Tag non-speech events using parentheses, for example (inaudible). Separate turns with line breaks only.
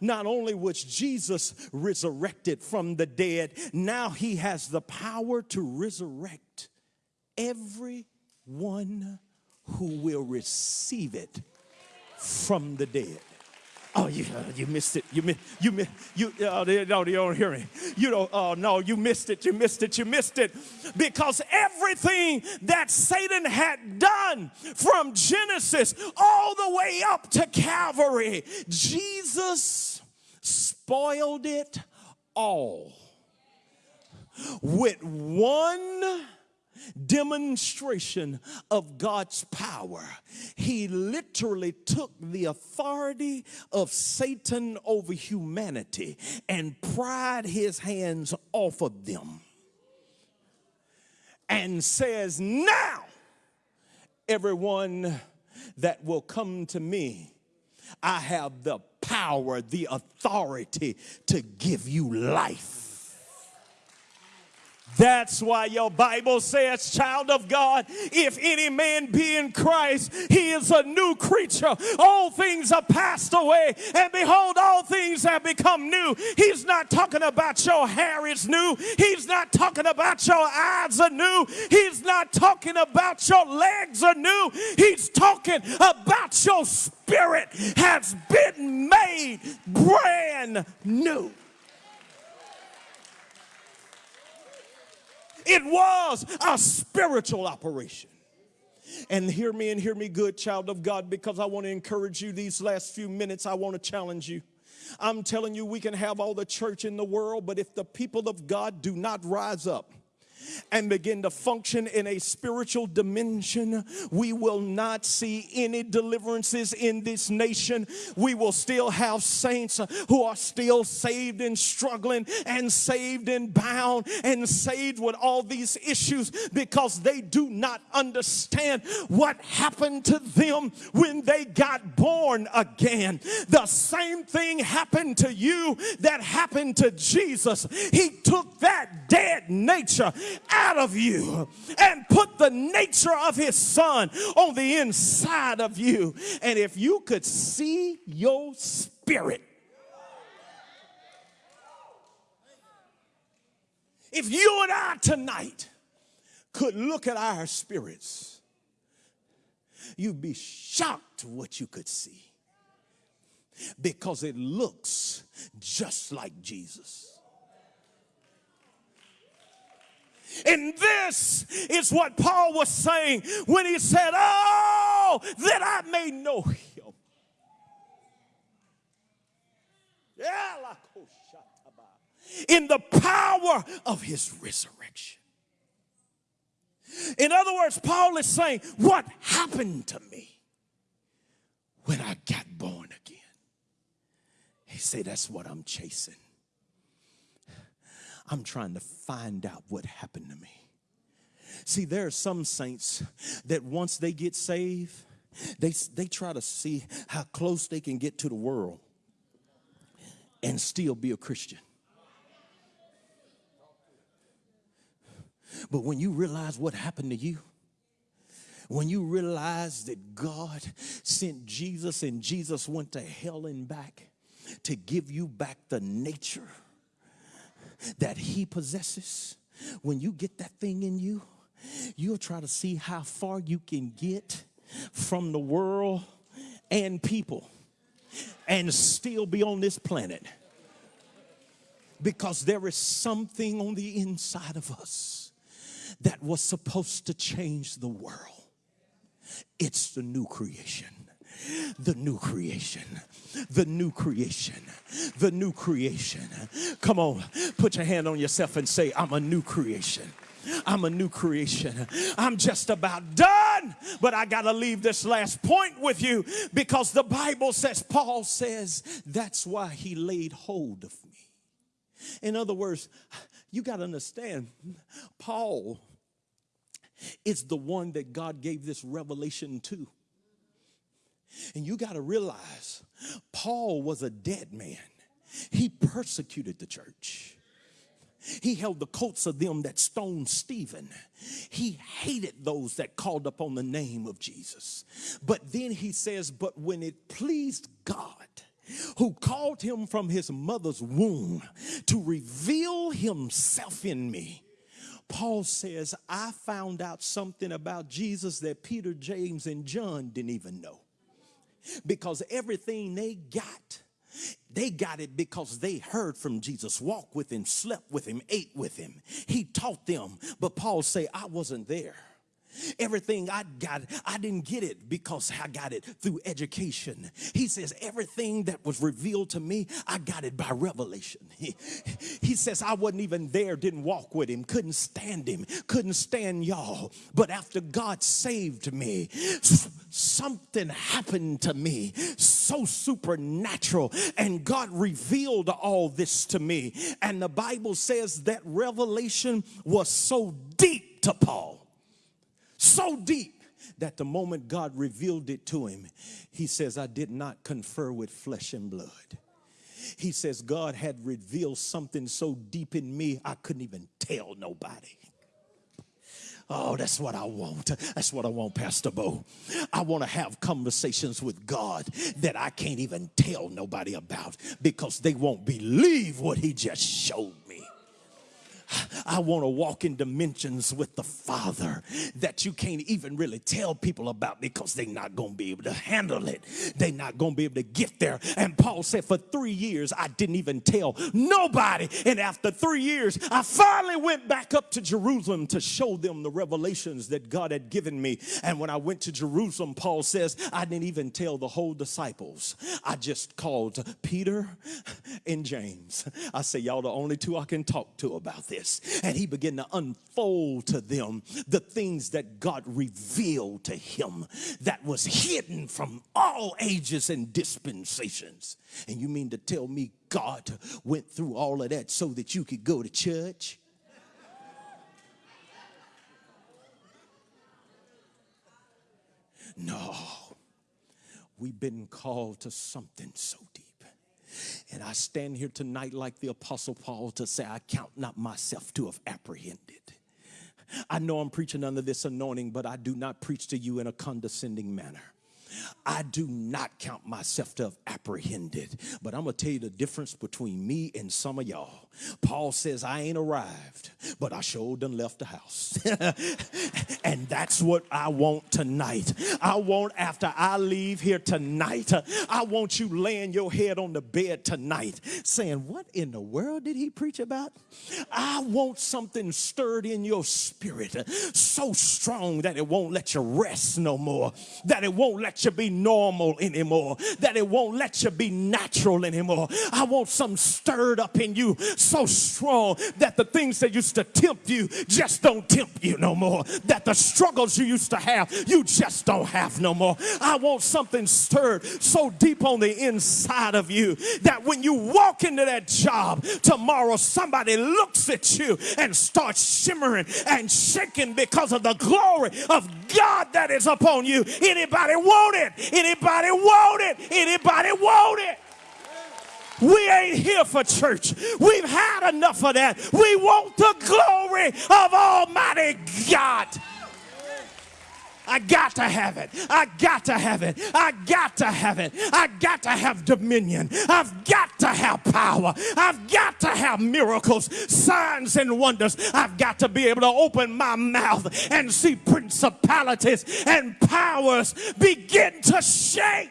not only was Jesus resurrected from the dead, now he has the power to resurrect everyone who will receive it from the dead. Oh, you, uh, you missed it. You missed, you missed, you, oh, they, no, you don't hear me. You don't, oh, no, you missed it. You missed it. You missed it. Because everything that Satan had done from Genesis all the way up to Calvary, Jesus spoiled it all with one demonstration of God's power. He literally took the authority of Satan over humanity and pried his hands off of them and says, Now, everyone that will come to me, I have the power, the authority to give you life. That's why your Bible says, child of God, if any man be in Christ, he is a new creature. All things are passed away, and behold, all things have become new. He's not talking about your hair is new. He's not talking about your eyes are new. He's not talking about your legs are new. He's talking about your spirit has been made brand new. It was a spiritual operation. And hear me and hear me good, child of God, because I want to encourage you these last few minutes. I want to challenge you. I'm telling you, we can have all the church in the world, but if the people of God do not rise up, and begin to function in a spiritual dimension, we will not see any deliverances in this nation. We will still have saints who are still saved and struggling and saved and bound and saved with all these issues because they do not understand what happened to them when they got born again. The same thing happened to you that happened to Jesus. He took that dead nature out of you and put the nature of his son on the inside of you. And if you could see your spirit, if you and I tonight could look at our spirits, you'd be shocked what you could see because it looks just like Jesus. And this is what Paul was saying when he said, Oh, that I may know him. In the power of his resurrection. In other words, Paul is saying, What happened to me when I got born again? He said, That's what I'm chasing. I'm trying to find out what happened to me. See, there are some saints that once they get saved, they, they try to see how close they can get to the world and still be a Christian. But when you realize what happened to you, when you realize that God sent Jesus and Jesus went to hell and back to give you back the nature that he possesses, when you get that thing in you, you'll try to see how far you can get from the world and people and still be on this planet. Because there is something on the inside of us that was supposed to change the world. It's the new creation the new creation, the new creation, the new creation. Come on, put your hand on yourself and say, I'm a new creation. I'm a new creation. I'm just about done, but I got to leave this last point with you because the Bible says, Paul says, that's why he laid hold of me. In other words, you got to understand, Paul is the one that God gave this revelation to. And you got to realize, Paul was a dead man. He persecuted the church. He held the coats of them that stoned Stephen. He hated those that called upon the name of Jesus. But then he says, But when it pleased God who called him from his mother's womb to reveal himself in me. Paul says, I found out something about Jesus that Peter, James, and John didn't even know. Because everything they got, they got it because they heard from Jesus, walked with him, slept with him, ate with him. He taught them. But Paul say, I wasn't there. Everything I got, I didn't get it because I got it through education. He says, everything that was revealed to me, I got it by revelation. (laughs) He, he says, I wasn't even there, didn't walk with him, couldn't stand him, couldn't stand y'all. But after God saved me, something happened to me so supernatural, and God revealed all this to me. And the Bible says that revelation was so deep to Paul so deep that the moment God revealed it to him, he says, I did not confer with flesh and blood. He says, God had revealed something so deep in me, I couldn't even tell nobody. Oh, that's what I want. That's what I want, Pastor Bo. I want to have conversations with God that I can't even tell nobody about because they won't believe what He just showed. I want to walk in dimensions with the Father that you can't even really tell people about because they're not going to be able to handle it. They're not going to be able to get there. And Paul said, For three years, I didn't even tell nobody. And after three years, I finally went back up to Jerusalem to show them the revelations that God had given me. And when I went to Jerusalem, Paul says, I didn't even tell the whole disciples. I just called Peter and James. I say, Y'all the only two I can talk to about this this. And he began to unfold to them the things that God revealed to him that was hidden from all ages and dispensations. And you mean to tell me God went through all of that so that you could go to church? No, we've been called to something so deep. And I stand here tonight like the Apostle Paul to say, I count not myself to have apprehended. I know I'm preaching under this anointing, but I do not preach to you in a condescending manner. I do not count myself to have apprehended. But I'm going to tell you the difference between me and some of y'all. Paul says, I ain't arrived, but I sure done left the house. (laughs) and that's what I want tonight. I want after I leave here tonight, I want you laying your head on the bed tonight saying, What in the world did he preach about? I want something stirred in your spirit so strong that it won't let you rest no more, that it won't let you be normal anymore, that it won't let you be natural anymore. I want something stirred up in you so strong that the things that used to tempt you just don't tempt you no more. That the struggles you used to have, you just don't have no more. I want something stirred so deep on the inside of you that when you walk into that job tomorrow, somebody looks at you and starts shimmering and shaking because of the glory of God that is upon you. Anybody want it? Anybody want it? Anybody want it? We ain't here for church. We've had enough of that. We want the glory of Almighty God. I got to have it. I got to have it. I got to have it. I got to have dominion. I've got to have power. I've got to have miracles, signs, and wonders. I've got to be able to open my mouth and see principalities and powers begin to shake.